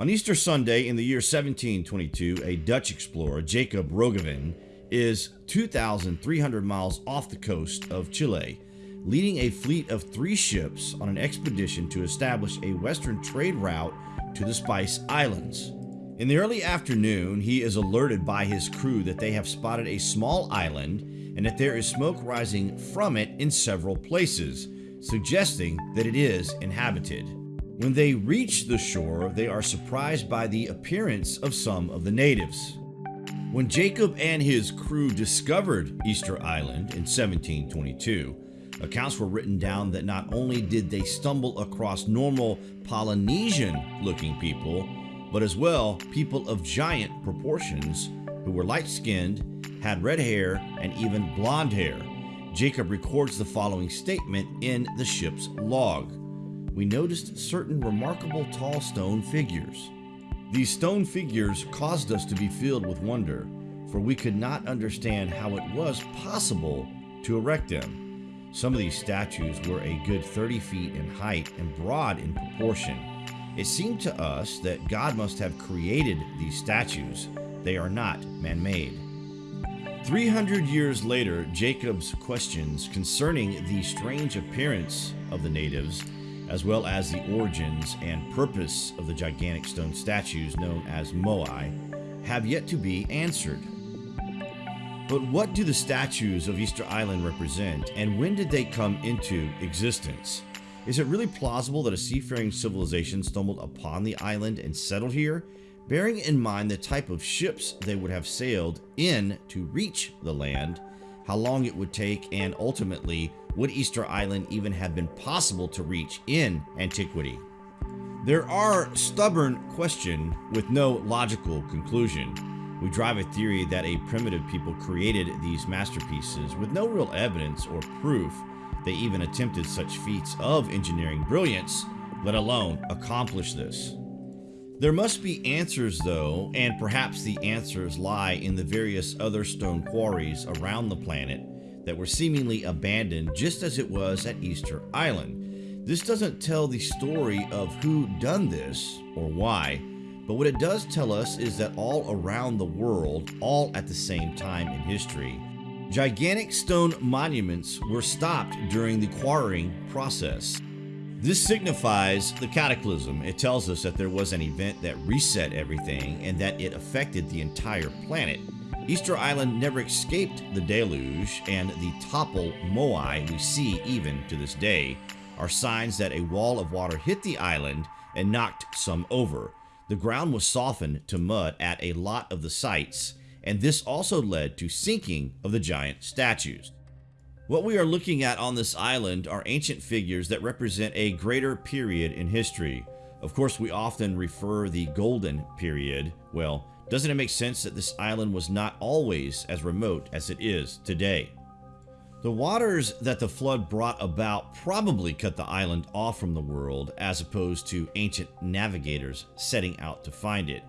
On Easter Sunday in the year 1722, a Dutch explorer, Jacob Roggeveen, is 2,300 miles off the coast of Chile, leading a fleet of three ships on an expedition to establish a western trade route to the Spice Islands. In the early afternoon, he is alerted by his crew that they have spotted a small island and that there is smoke rising from it in several places, suggesting that it is inhabited. When they reach the shore, they are surprised by the appearance of some of the natives. When Jacob and his crew discovered Easter Island in 1722, accounts were written down that not only did they stumble across normal Polynesian looking people, but as well people of giant proportions who were light skinned, had red hair, and even blonde hair. Jacob records the following statement in the ship's log we noticed certain remarkable tall stone figures. These stone figures caused us to be filled with wonder, for we could not understand how it was possible to erect them. Some of these statues were a good 30 feet in height and broad in proportion. It seemed to us that God must have created these statues. They are not man made. 300 years later, Jacob's questions concerning the strange appearance of the natives as well as the origins and purpose of the gigantic stone statues known as moai, have yet to be answered. But what do the statues of Easter Island represent, and when did they come into existence? Is it really plausible that a seafaring civilization stumbled upon the island and settled here, bearing in mind the type of ships they would have sailed in to reach the land, how long it would take, and ultimately would Easter Island even have been possible to reach in antiquity? There are stubborn questions with no logical conclusion. We drive a theory that a primitive people created these masterpieces with no real evidence or proof they even attempted such feats of engineering brilliance, let alone accomplish this. There must be answers though, and perhaps the answers lie in the various other stone quarries around the planet that were seemingly abandoned just as it was at Easter Island. This doesn't tell the story of who done this or why, but what it does tell us is that all around the world, all at the same time in history, gigantic stone monuments were stopped during the quarrying process. This signifies the cataclysm. It tells us that there was an event that reset everything and that it affected the entire planet. Easter Island never escaped the deluge, and the topple moai we see even to this day are signs that a wall of water hit the island and knocked some over. The ground was softened to mud at a lot of the sites, and this also led to sinking of the giant statues. What we are looking at on this island are ancient figures that represent a greater period in history. Of course, we often refer the golden period, well, doesn't it make sense that this island was not always as remote as it is today? The waters that the flood brought about probably cut the island off from the world as opposed to ancient navigators setting out to find it.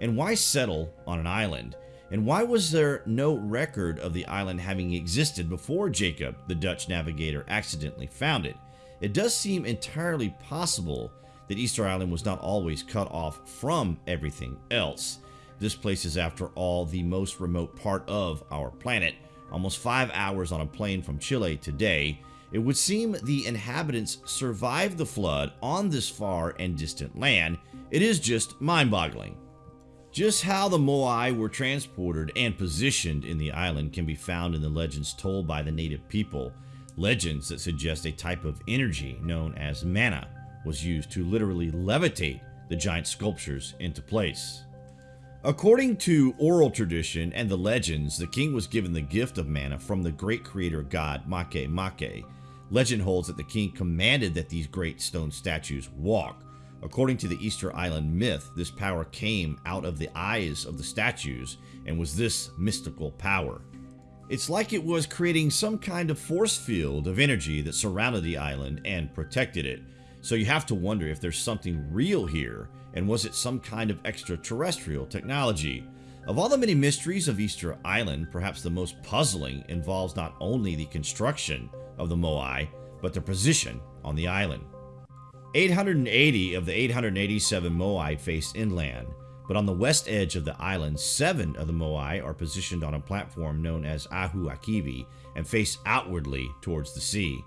And why settle on an island? And why was there no record of the island having existed before Jacob, the Dutch navigator, accidentally found it? It does seem entirely possible that Easter Island was not always cut off from everything else. This place is, after all, the most remote part of our planet, almost five hours on a plane from Chile today. It would seem the inhabitants survived the flood on this far and distant land. It is just mind-boggling. Just how the Moai were transported and positioned in the island can be found in the legends told by the native people. Legends that suggest a type of energy known as mana was used to literally levitate the giant sculptures into place. According to oral tradition and the legends, the king was given the gift of mana from the great creator god Make Make. Legend holds that the king commanded that these great stone statues walk. According to the Easter Island myth, this power came out of the eyes of the statues and was this mystical power. It's like it was creating some kind of force field of energy that surrounded the island and protected it. So you have to wonder if there's something real here and was it some kind of extraterrestrial technology? Of all the many mysteries of Easter Island, perhaps the most puzzling involves not only the construction of the Moai, but their position on the island. 880 of the 887 moai face inland, but on the west edge of the island, seven of the moai are positioned on a platform known as Ahu Akivi and face outwardly towards the sea.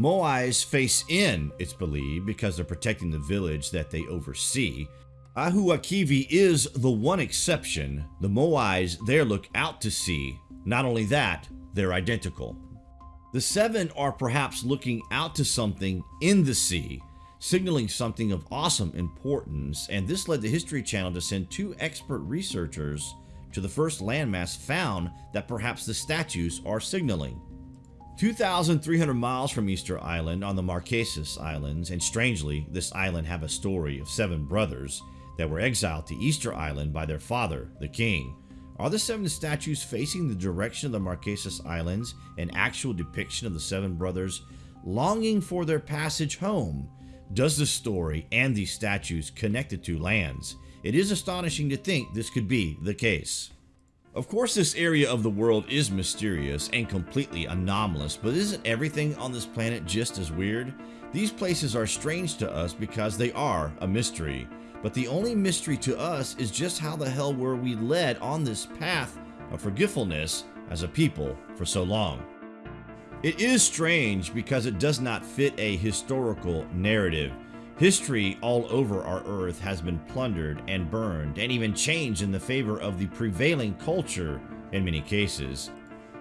Moais face in, it's believed, because they're protecting the village that they oversee. Ahu Akivi is the one exception. The Moais there look out to sea. Not only that, they're identical. The seven are perhaps looking out to something in the sea, signaling something of awesome importance, and this led the History Channel to send two expert researchers to the first landmass found that perhaps the statues are signaling. 2,300 miles from Easter Island on the Marquesas Islands, and strangely, this island have a story of seven brothers that were exiled to Easter Island by their father, the king. Are the seven statues facing the direction of the Marquesas Islands an actual depiction of the seven brothers longing for their passage home? Does the story and these statues connect the two lands? It is astonishing to think this could be the case. Of course, this area of the world is mysterious and completely anomalous, but isn't everything on this planet just as weird? These places are strange to us because they are a mystery. But the only mystery to us is just how the hell were we led on this path of forgetfulness as a people for so long. It is strange because it does not fit a historical narrative. History all over our earth has been plundered and burned and even changed in the favor of the prevailing culture in many cases.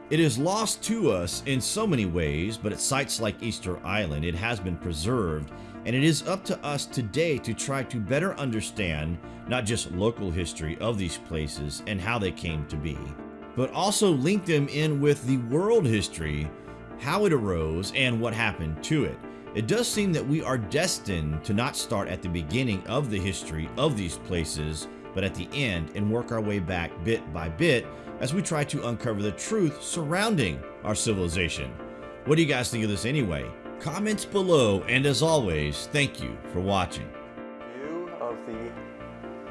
It is lost to us in so many ways, but at sites like Easter Island, it has been preserved, and it is up to us today to try to better understand not just local history of these places and how they came to be, but also link them in with the world history, how it arose, and what happened to it. It does seem that we are destined to not start at the beginning of the history of these places, but at the end and work our way back bit by bit as we try to uncover the truth surrounding our civilization. What do you guys think of this anyway? Comments below, and as always, thank you for watching. View of the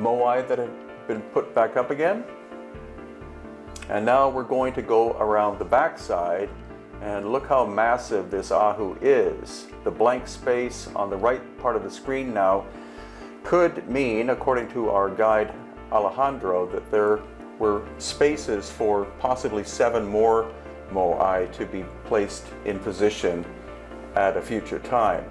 moai that have been put back up again. And now we're going to go around the backside and look how massive this Ahu is. The blank space on the right part of the screen now could mean, according to our guide Alejandro, that there were spaces for possibly seven more moai to be placed in position at a future time.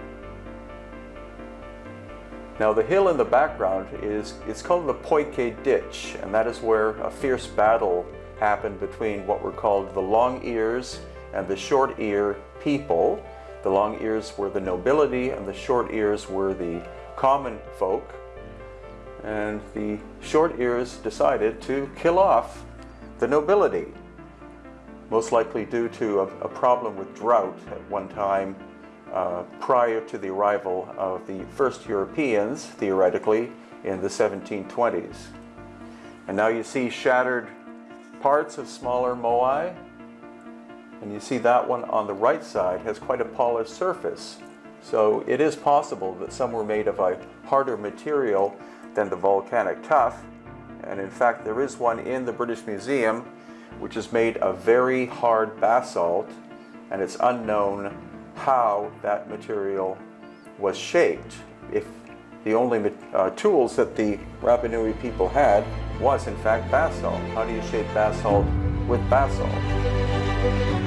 Now the hill in the background is it's called the Poike Ditch and that is where a fierce battle happened between what were called the Long Ears and the short ear people. The long ears were the nobility and the short ears were the common folk. And the short ears decided to kill off the nobility, most likely due to a, a problem with drought at one time uh, prior to the arrival of the first Europeans, theoretically, in the 1720s. And now you see shattered parts of smaller moai and you see that one on the right side has quite a polished surface. So it is possible that some were made of a harder material than the volcanic tuff. And in fact, there is one in the British Museum which is made of very hard basalt and it's unknown how that material was shaped. If the only uh, tools that the Rapanui people had was in fact basalt. How do you shape basalt with basalt?